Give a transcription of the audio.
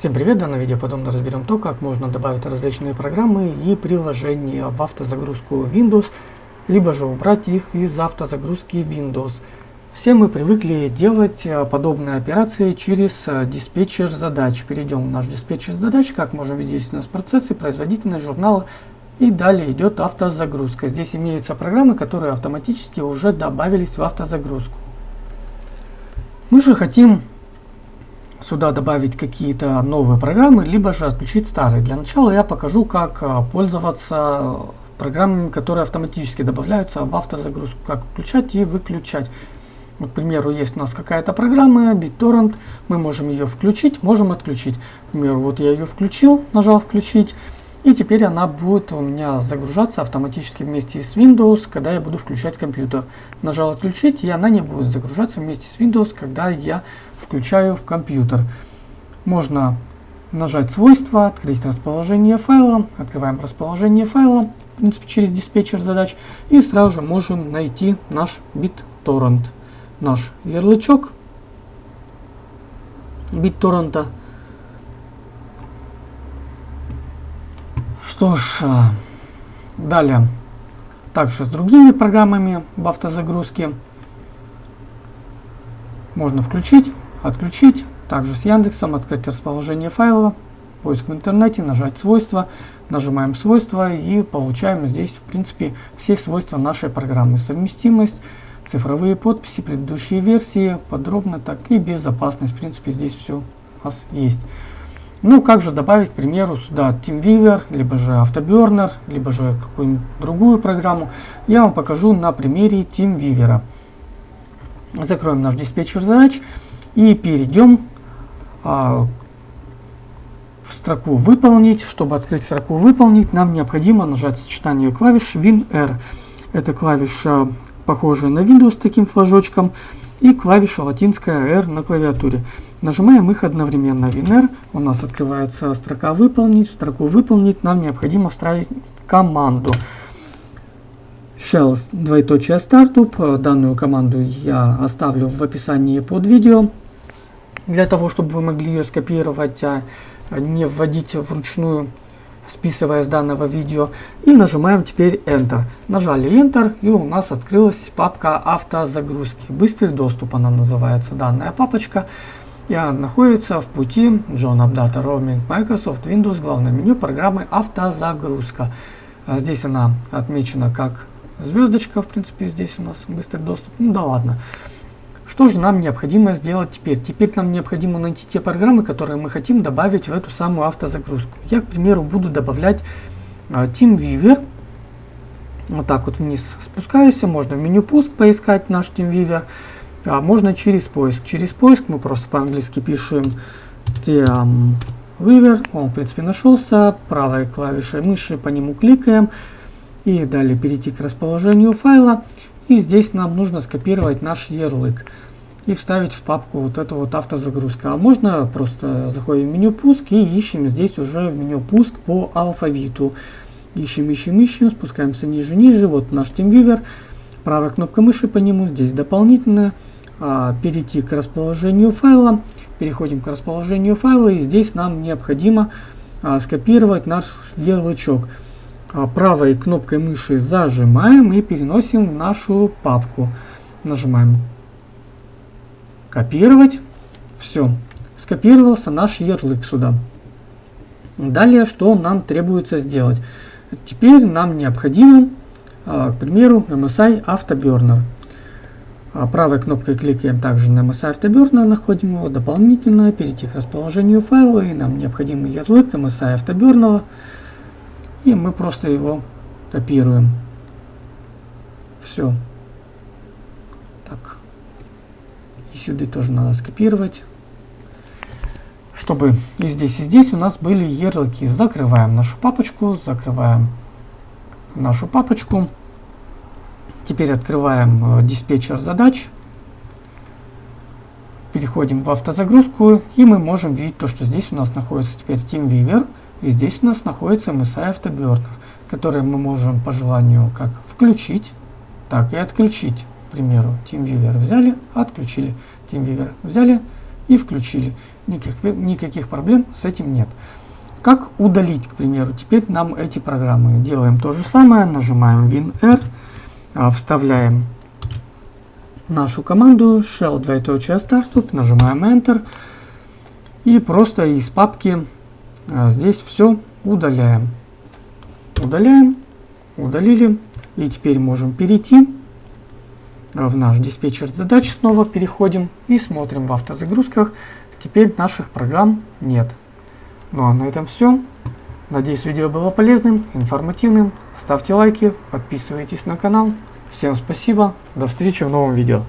Всем привет! В данном видео подробно разберем то, как можно добавить различные программы и приложения в автозагрузку Windows, либо же убрать их из автозагрузки Windows. Все мы привыкли делать э, подобные операции через э, диспетчер задач. Перейдем в наш диспетчер задач. Как можем видеть, здесь у нас процессы, производительность, журналы и далее идет автозагрузка. Здесь имеются программы, которые автоматически уже добавились в автозагрузку. Мы же хотим сюда добавить какие-то новые программы, либо же отключить старые. Для начала я покажу, как а, пользоваться программами, которые автоматически добавляются в автозагрузку, как включать и выключать. Вот, к примеру, есть у нас какая-то программа, BitTorrent, мы можем ее включить, можем отключить. К примеру, вот я ее включил, нажал включить, и теперь она будет у меня загружаться автоматически вместе с Windows, когда я буду включать компьютер. Нажал отключить, и она не будет загружаться вместе с Windows, когда я включаю в компьютер. Можно нажать свойства, открыть расположение файла, открываем расположение файла, в принципе, через диспетчер задач, и сразу же можем найти наш BitTorrent, наш ярлычок BitTorrent. Что ж, а, далее, также с другими программами в автозагрузке можно включить, отключить. Также с Яндексом открыть расположение файла, поиск в интернете, нажать свойства, нажимаем свойства и получаем здесь в принципе все свойства нашей программы. Совместимость, цифровые подписи, предыдущие версии, подробно так и безопасность. В принципе здесь все у нас есть. Ну, как же добавить, к примеру, сюда TeamViewer, либо же Afterburner, либо же какую-нибудь другую программу. Я вам покажу на примере TeamViewer. Закроем наш диспетчер задач и перейдем а, в строку «Выполнить». Чтобы открыть строку «Выполнить», нам необходимо нажать сочетание клавиш WinR. Это клавиша, похожая на Windows с таким флажочком и клавиша латинская R на клавиатуре. Нажимаем их одновременно. WinR, у нас открывается строка «Выполнить». В строку «Выполнить» нам необходимо вставить команду. Shell двоеточие startup. Данную команду я оставлю в описании под видео. Для того, чтобы вы могли ее скопировать, а не вводить вручную списывая с данного видео. И нажимаем теперь Enter. Нажали Enter и у нас открылась папка автозагрузки. Быстрый доступ она называется данная папочка. И она находится в пути John Updata Roaming Microsoft Windows главное меню программы автозагрузка. А здесь она отмечена как звездочка, в принципе здесь у нас быстрый доступ. Ну да ладно. Что же нам необходимо сделать теперь? Теперь нам необходимо найти те программы, которые мы хотим добавить в эту самую автозагрузку. Я, к примеру, буду добавлять э, TeamViewer. Вот так вот вниз спускаюсь. Можно в меню пуск поискать наш TeamViewer. А можно через поиск. Через поиск мы просто по-английски пишем TeamViewer. Он, в принципе, нашелся. Правой клавишей мыши по нему кликаем. И далее перейти к расположению файла. И здесь нам нужно скопировать наш ярлык и вставить в папку вот эту вот автозагрузка. А можно просто заходим в меню пуск и ищем здесь уже в меню пуск по алфавиту. Ищем, ищем, ищем, спускаемся ниже, ниже. Вот наш TeamViewer. Правая кнопка мыши по нему, здесь дополнительно. А, перейти к расположению файла. Переходим к расположению файла и здесь нам необходимо а, скопировать наш ярлычок. А, правой кнопкой мыши зажимаем и переносим в нашу папку. Нажимаем копировать. Все. Скопировался наш ярлык сюда. Далее, что нам требуется сделать? Теперь нам необходимо, а, к примеру, MSI Afterburner. А, правой кнопкой кликаем также на MSI Afterburner, находим его дополнительно, перейти к расположению файла, и нам необходим ярлык MSI Afterburner. И мы просто его копируем. Все. Так. И сюда тоже надо скопировать. Чтобы и здесь, и здесь у нас были ярлыки. Закрываем нашу папочку, закрываем нашу папочку. Теперь открываем э, диспетчер задач. Переходим в автозагрузку, и мы можем видеть то, что здесь у нас находится теперь TeamViewer. И здесь у нас находится MSI Afterburner, который мы можем по желанию как включить, так и отключить. К примеру, TeamViewer взяли, отключили. TeamViewer взяли и включили. Никаких, никаких проблем с этим нет. Как удалить, к примеру, теперь нам эти программы? Делаем то же самое, нажимаем WinR, а, вставляем нашу команду shell двоеточие startup, нажимаем Enter и просто из папки здесь все удаляем. Удаляем, удалили и теперь можем перейти в наш диспетчер задач, снова переходим и смотрим в автозагрузках. Теперь наших программ нет. Ну а на этом все. Надеюсь, видео было полезным, информативным. Ставьте лайки, подписывайтесь на канал. Всем спасибо, до встречи в новом видео.